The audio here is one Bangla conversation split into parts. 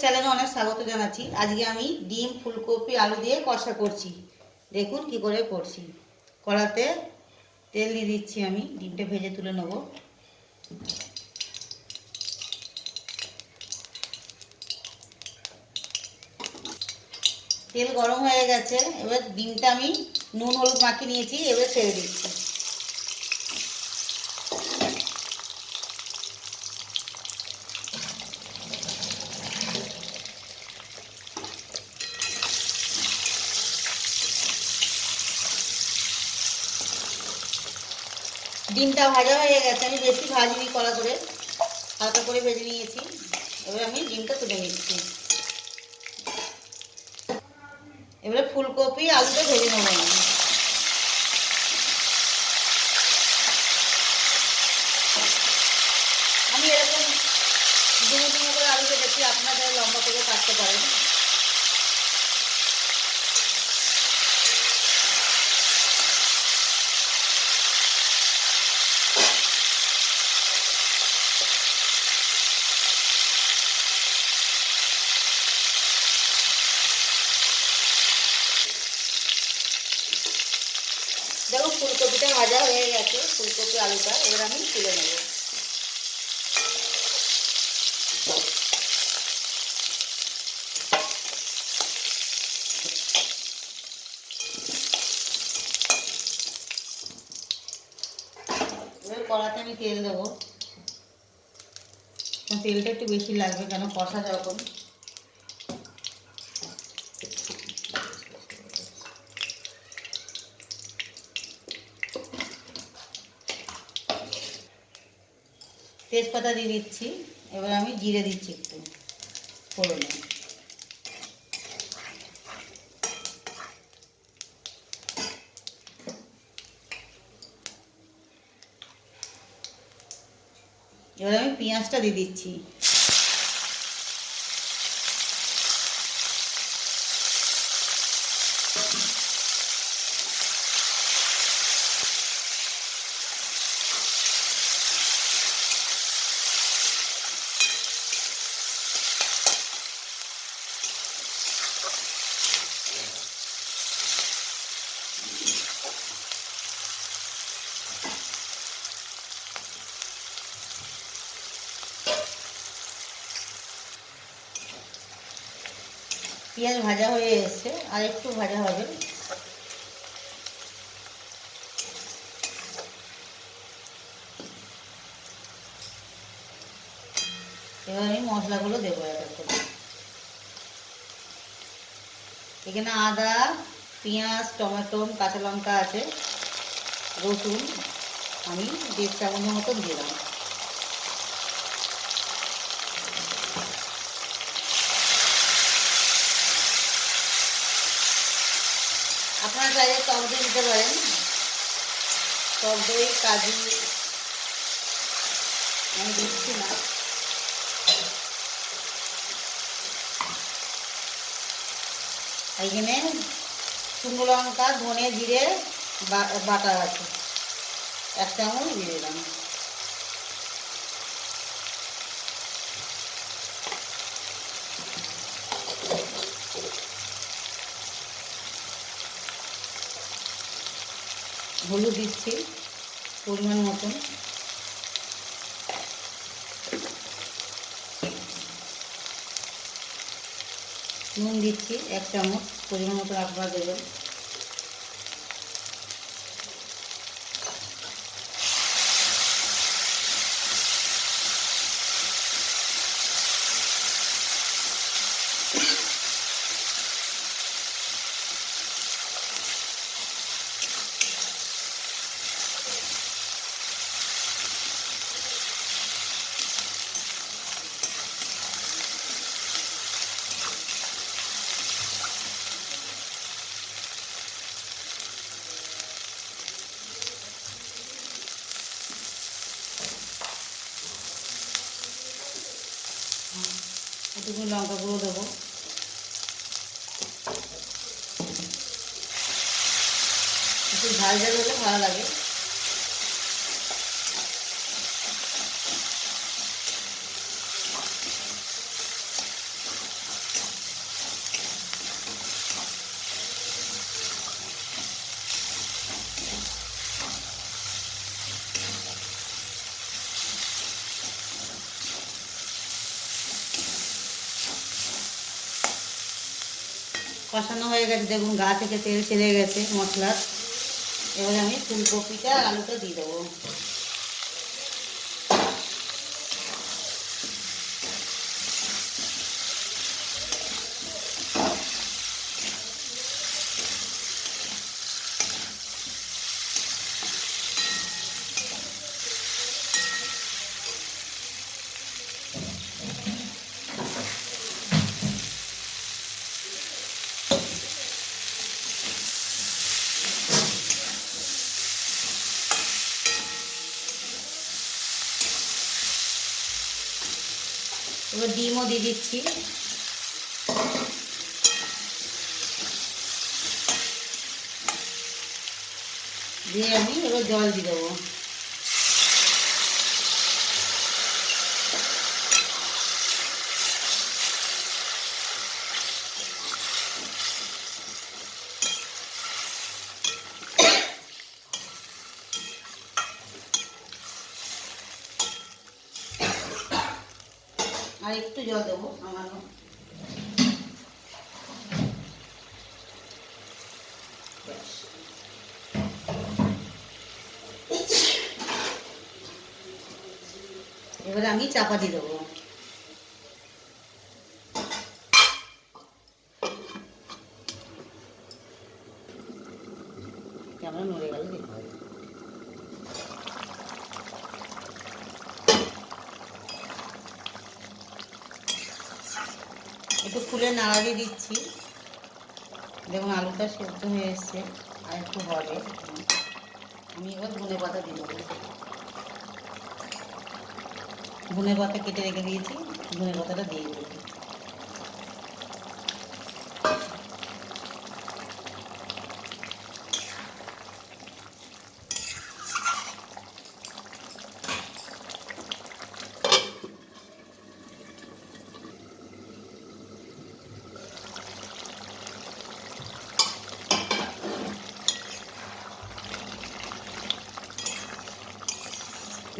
চ্যানেলে অনেক স্বাগত জানাচ্ছি। আজকে আমি ডিম, ফুলকপি, আলু দিয়ে কষা করছি। দেখুন কি করে করছি। কড়াতে তেল দিয়ে দিচ্ছি আমি, ডিমটা ভেজে তুলে নেব। তেল গরম হয়ে গেছে, এবার ডিমটা আমি নুন, হলুদ মাখিয়ে নিয়েছি, এবার ছেড়ে দিচ্ছি। ডিমটা ভাজা হয়ে গেছে, আমি বেশি ভাজিনি কড়া করে হালকা করে ভেজে নিয়েছি। এবার আমি ডিমটা তুলে নিচ্ছি। এবারে ফুলকপি, আলুটা ভেজে নেব আমি। আমি এরকম ডুমো ডুমো করে আলু কেটেছি আপনারা লম্বা করে কাটতে পারেন দেখো ফুলকপিটা ভাজা হয়ে গেছে ফুলকপি, আলুটা, এবার আমি তুলে নেব। কড়াতে আমি তেল দেবো। তেলটা একটু বেশি লাগবে কেন? কষা যখন তেজপাতা দিয়ে দিচ্ছি এবার আমি জিরে দিচ্ছি একটু ফোড়নে এবার আমি পেঁয়াজটা দিয়ে দিচ্ছি। পেঁয়াজ ভাজা হয়ে এসছে, আর একটু ভাজা হবে। এবার আমি মশলাগুলো দেবো করে। এখানে আদা, পেঁয়াজ, টমেটো, কাঁচা লঙ্কা আছে, রসুন আমি দেড় চামচের মতন দিলাম আপনারা চাইলে টক দই দিতে পারেন। টক দই, কাজু, আমি দিচ্ছি না। এইখানে শুকনো লঙ্কা, ধনে, জিরে বাটা আছে। এক চামচ দিয়ে দিলাম। হলুদ দিচ্ছি পরিমাণ মতন। নুন দিচ্ছি এক চামচ পরিমাণ মতো আপনারা দেবেন। একটু লঙ্কা গুঁড়ো দেবো। একটু ঝাল ঝাল হলে ভালো লাগে। কষানো হয়ে গেছে। দেখুন, গা থেকে তেল ছেড়ে গেছে মশলার। এবারে আমি ফুলকপিটা আলুটা দিয়ে দেবো। এবার ডিমও দিয়ে দিচ্ছি। দিয়ে আমি এবার জল দিয়ে দেবো। আর একটু জল দেবো সামান্য। এবারে আমি চাপা দিয়ে দেবো ক্যামেরা নড়ে গেল দেখতে হবে একটু ফুলে নাড়া দিচ্ছি। দেখুন, আলুটা সেদ্ধ হয়ে এসছে, আর একটু হবে। আমি এবার ধনে পাতা দিয়ে দেবো। ধনে পাতা কেটে রেখে দিয়েছি, ধনে পাতাটা দিয়ে দেবো।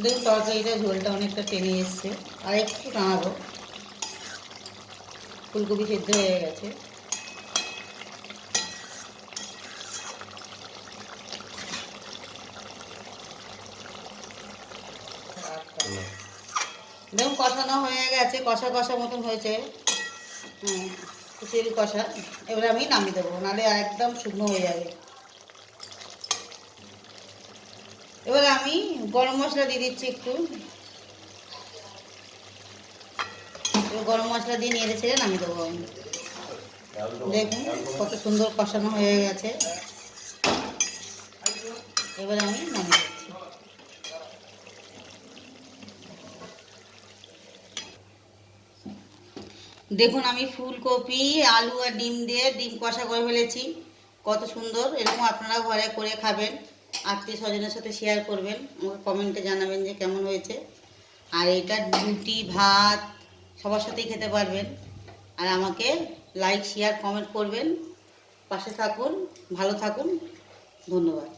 দেখুন তরকারিটা ঝোলটা অনেকটা টেনে এসছে, আর একটু টানাবো ফুলকপি সেদ্ধ হয়ে গেছে। দেখুন কষানো হয়ে গেছে, কষা কষা মতন হয়েছে। তেল কষা, এবারে আমি নামিয়ে দেবো, নাহলে একদম শুকনো হয়ে যাবে। এবার আমি গরম মশলা দিয়ে দিচ্ছি একটু। গরম মশলা দিয়ে নেড়ে ছেড়ে নামিয়ে দেবো আমি। দেখুন কত সুন্দর কষানো হয়ে গেছে। এবার আমি নামিয়ে দিচ্ছি। দেখুন আমি ফুলকপি, আলু আর ডিম দিয়ে ডিম কষা করে ফেলেছি। কত সুন্দর, এরকম আপনারা ঘরে করে খাবেন। আত্মীয় স্বজনের সাথে শেয়ার করবেন, আমাকে কমেন্টে জানাবেন যে কেমন হয়েছে। আর এটা রুটি, ভাত, সবার সাথেই খেতে পারবেন। আর আমাকে লাইক শেয়ার কমেন্ট করবেন। পাশে থাকুন, ভালো থাকুন। ধন্যবাদ।